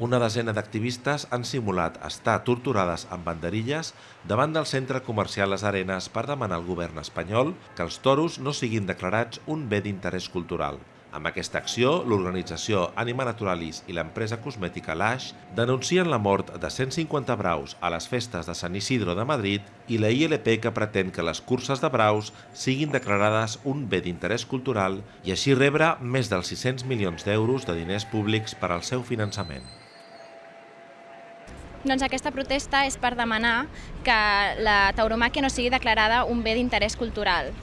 Una desena d'activistes han simulat estar torturades amb banderilles davant del centre comercial Les Arenes per demanar al govern espanyol que els toros no siguin declarats un bé d'interès cultural. Amb aquesta acció, l'organització Anima Naturalis i l'empresa cosmètica Lash denuncien la mort de 150 braus a les festes de Sant Isidro de Madrid i la ILP que pretén que les curses de braus siguin declarades un bé d'interès cultural i així rebre més dels 600 milions d'euros de diners públics per al seu finançament. Doncs aquesta protesta és per demanar que la tauromàquia no sigui declarada un bé d'interès cultural,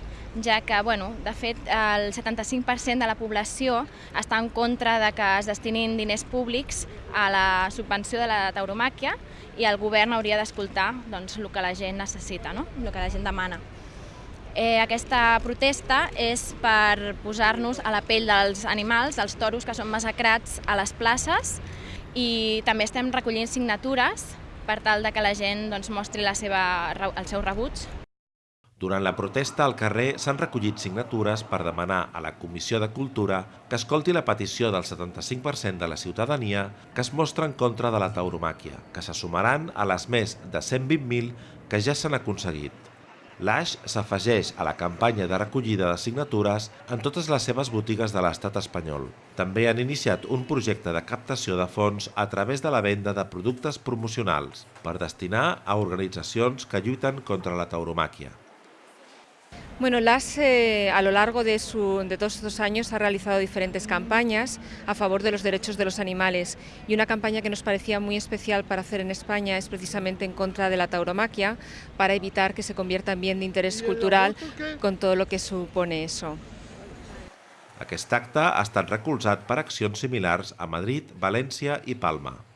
ja que, bueno, de fet, el 75% de la població està en contra de que es destinin diners públics a la subvenció de la tauromàquia i el govern hauria d'escoltar doncs, el que la gent necessita, no? el que la gent demana. Eh, aquesta protesta és per posar-nos a la pell dels animals, dels toros que són massacrats a les places i també estem recollint signatures per tal de que la gent doncs, mostri la seva, el seu rebuig durant la protesta al carrer s'han recollit signatures per demanar a la Comissió de Cultura que escolti la petició del 75% de la ciutadania que es mostra en contra de la tauromàquia, que se sumaran a les més de 120.000 que ja s'han aconseguit. L'Aix s'afegeix a la campanya de recollida de signatures en totes les seves botigues de l'estat espanyol. També han iniciat un projecte de captació de fons a través de la venda de productes promocionals per destinar a organitzacions que lluiten contra la tauromàquia. Bueno, LAS eh, a lo largo de, su, de, todos estos años ha realizado diferentes campañas a favor de los derechos de los animales y una campaña que nos parecía muy especial para hacer en España es precisamente en contra de la tauromaquia para evitar que se convierta en bien de interés cultural con todo lo que supone eso. Aquest acte ha estat recolzat per accions similars a Madrid, València i Palma.